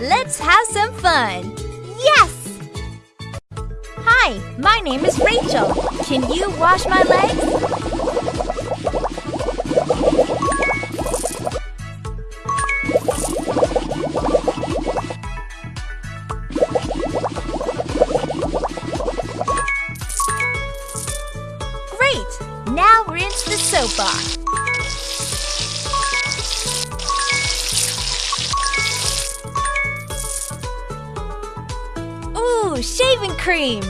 Let's have some fun! Yes! Hi, my name is Rachel. Can you wash my legs? Shaving cream!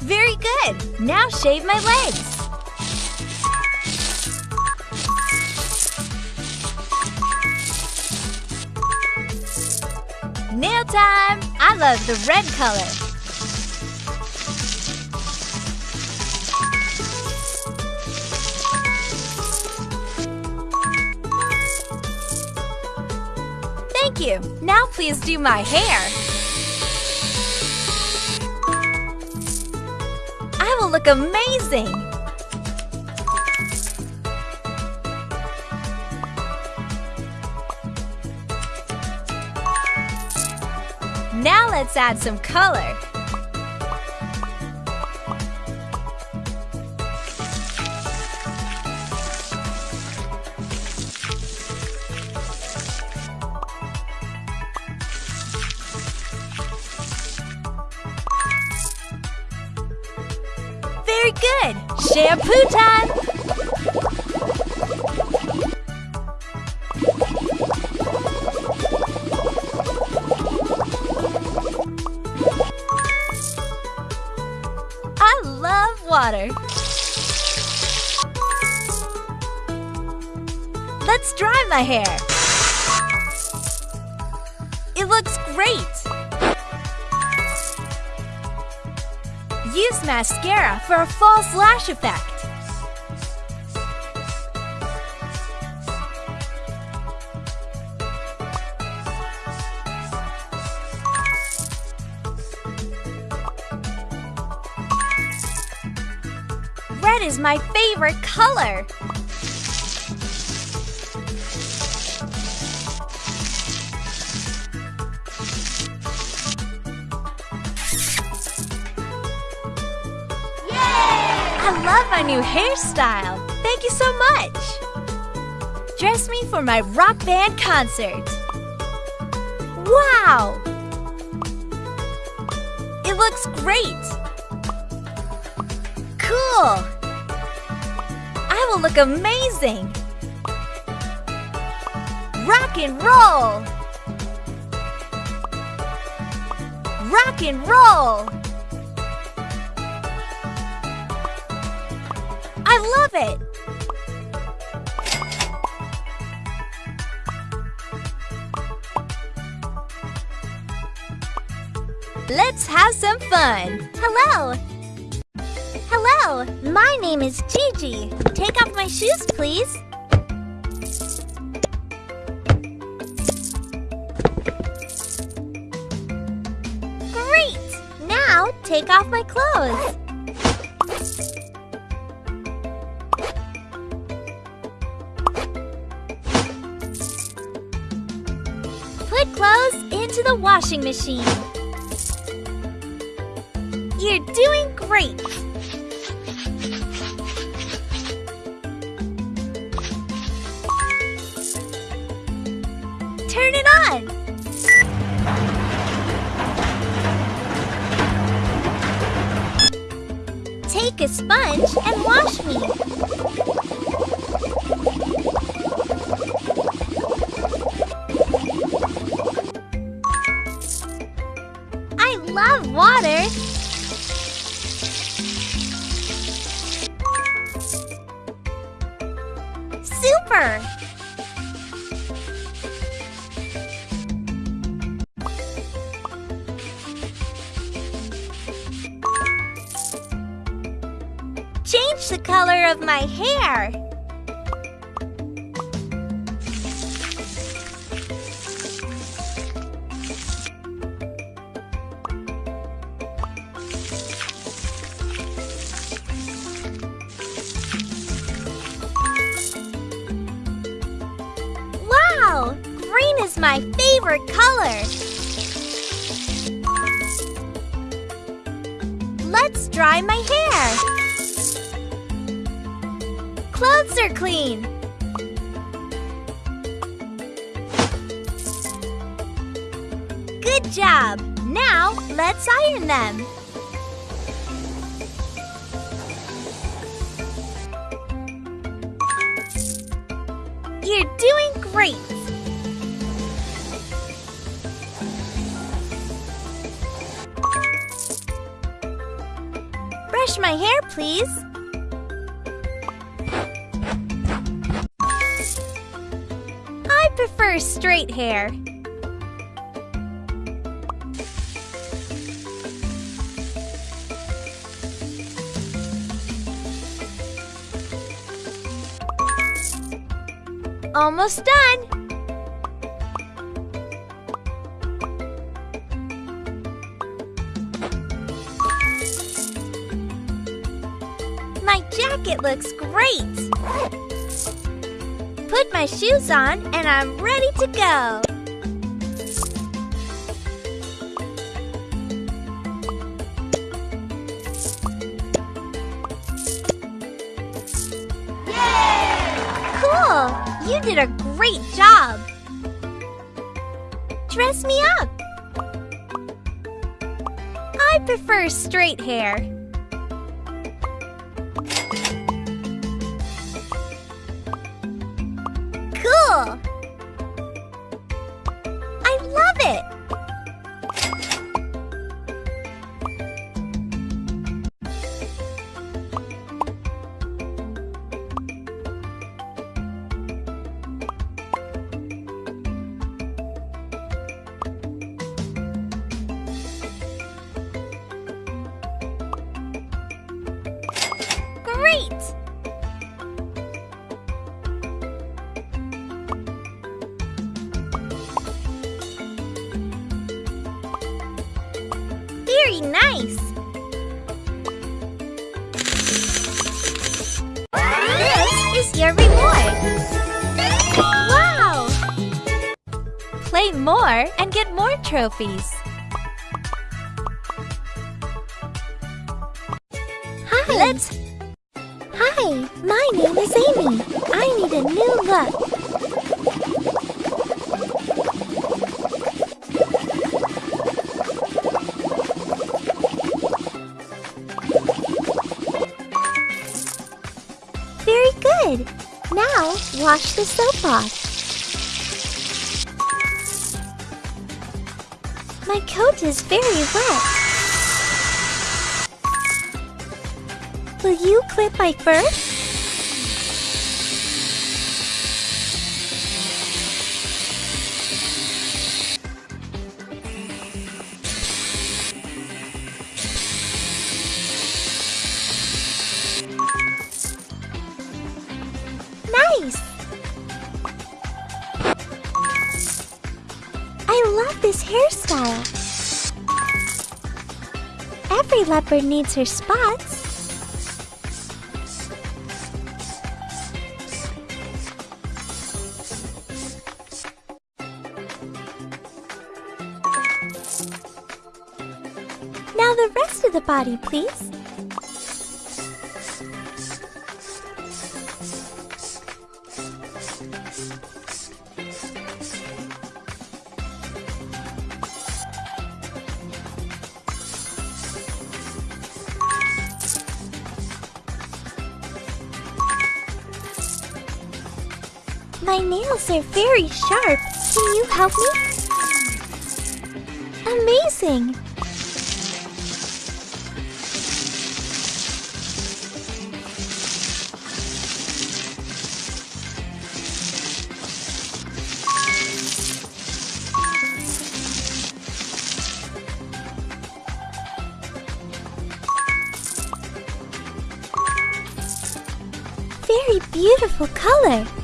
Very good! Now shave my legs. Time! I love the red color. Thank you. Now please do my hair. I will look amazing. Now let's add some color. Very good. Shampoo time. My hair. It looks great. Use mascara for a false lash effect. Red is my favorite color. Love my new hairstyle. Thank you so much. Dress me for my rock band concert. Wow! It looks great. Cool. I will look amazing. Rock and roll. Rock and roll. I love it! Let's have some fun! Hello! Hello! My name is Gigi. Take off my shoes, please. Great! Now take off my clothes. Into the washing machine. You're doing great. Turn it on. Take a sponge and wash me. I love water. Super! Change the color of my hair. My favorite color. Let's dry my hair. Clothes are clean. Good job. Now, let's iron them. You're doing great! My hair, please. I prefer straight hair. Almost done! Jacket looks great! Put my shoes on and I'm ready to go! Cool! You did a great job! Dress me up! I prefer straight hair. Is your reward! Wow! Play more and get more trophies. Hi! Let's Hi, my name is Amy. I need a new look. Now, wash the soap off. My coat is very wet. Will you clip my fur? This hairstyle. Every leopard needs her spots. Now the rest of the body, please. My nails are very sharp. Can you help me? Amazing! Very beautiful color.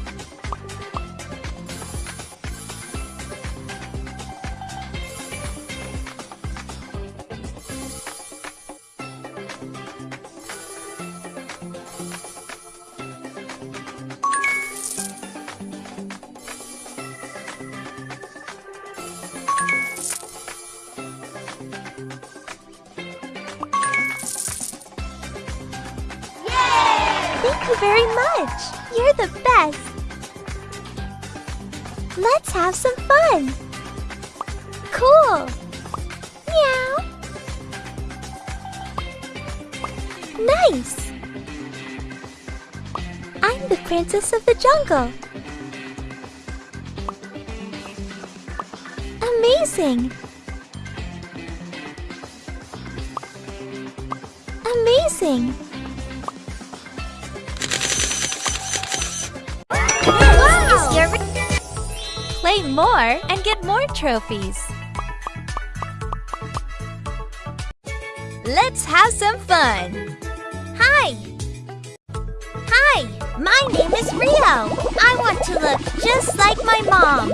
You very much. You're the best. Let's have some fun. Cool. Meow. Nice. I'm the princess of the jungle. Amazing. Amazing. Play more and get more trophies. Let's have some fun. Hi. Hi, my name is Rio. I want to look just like my mom.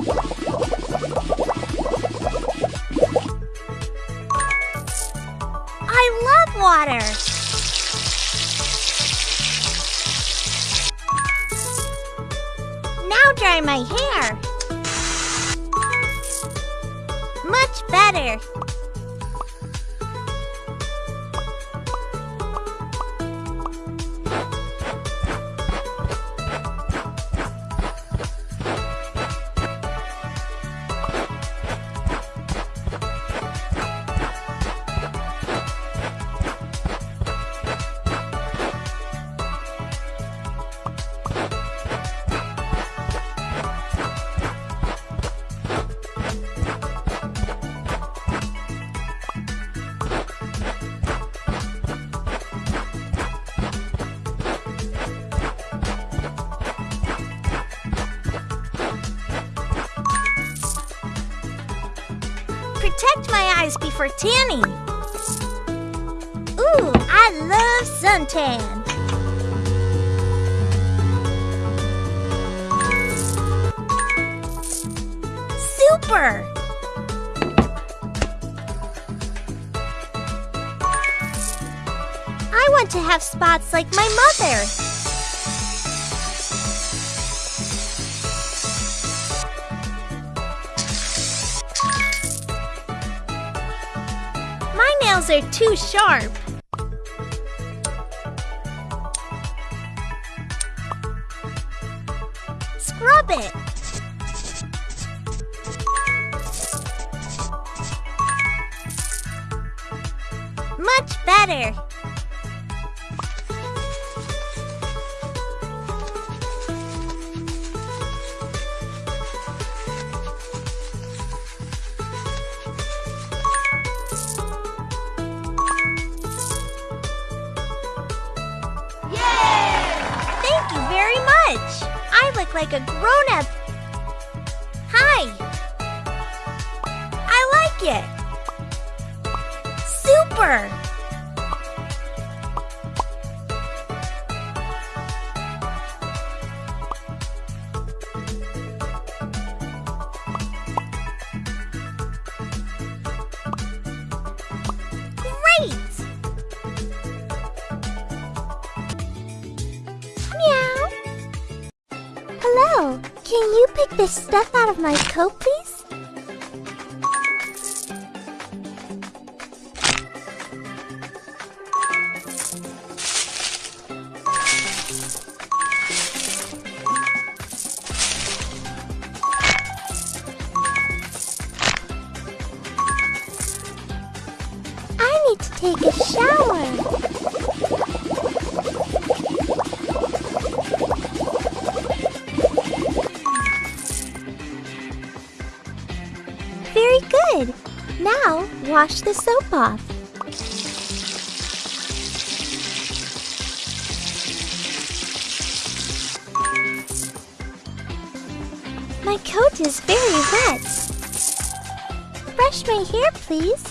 I love water. Now dry my hair. Better. Eyes tanning. Ooh, I love suntan. Super! I want to have spots like my mother. Nails are too sharp. Scrub it. Much better. You very much. I look like a grown-up. Hi. I like it. Super. Hello. Can you pick this stuff out of my coat, please? Wash the soap off. My coat is very wet. Brush my hair, please.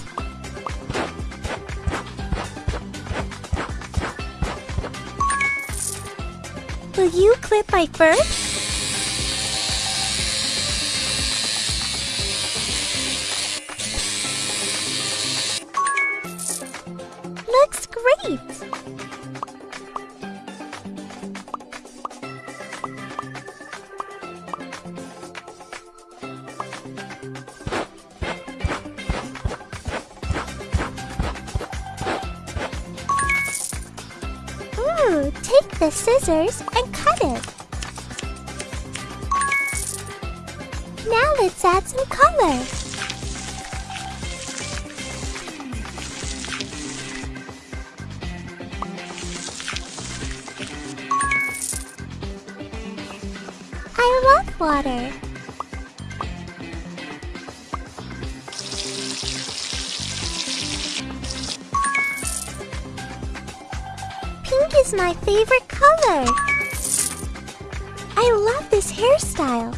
Will you clip my fur? Great! Ooh, take the scissors and cut it. Now let's add some color. Water. Pink is my favorite color. I love this hairstyle.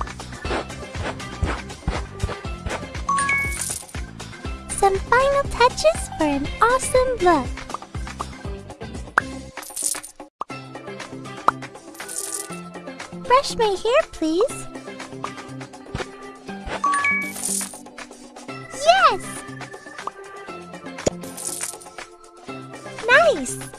Some final touches for an awesome look. Brush my hair, please. Nice!